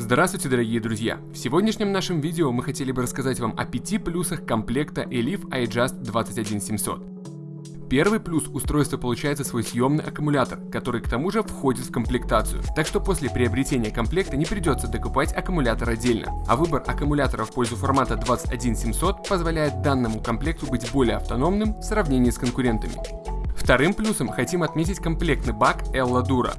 Здравствуйте, дорогие друзья! В сегодняшнем нашем видео мы хотели бы рассказать вам о пяти плюсах комплекта Elif iJust 21700. Первый плюс устройство получается свой съемный аккумулятор, который к тому же входит в комплектацию. Так что после приобретения комплекта не придется докупать аккумулятор отдельно. А выбор аккумулятора в пользу формата 21700 позволяет данному комплекту быть более автономным в сравнении с конкурентами. Вторым плюсом хотим отметить комплектный бак Ella Dura.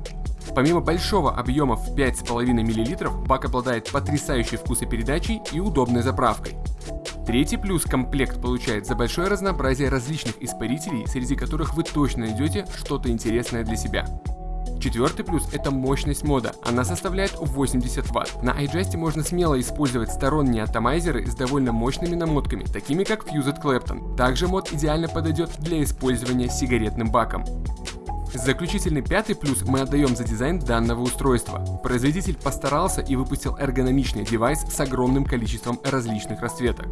Помимо большого объема в 5,5 мл, бак обладает потрясающей вкусопередачей и удобной заправкой. Третий плюс комплект получает за большое разнообразие различных испарителей, среди которых вы точно найдете что-то интересное для себя. Четвертый плюс – это мощность мода. Она составляет 80 Вт. На iJust можно смело использовать сторонние атомайзеры с довольно мощными намотками, такими как Fused Clapton. Также мод идеально подойдет для использования сигаретным баком. Заключительный пятый плюс мы отдаем за дизайн данного устройства. Производитель постарался и выпустил эргономичный девайс с огромным количеством различных расцветок.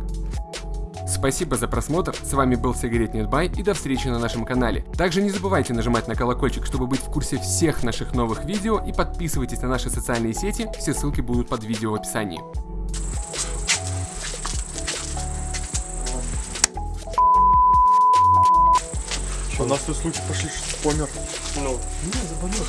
Спасибо за просмотр, с вами был Сигаретнет Бай и до встречи на нашем канале. Также не забывайте нажимать на колокольчик, чтобы быть в курсе всех наших новых видео и подписывайтесь на наши социальные сети, все ссылки будут под видео в описании. У нас тут случай пошли, что помер. Ну, Не, заболел.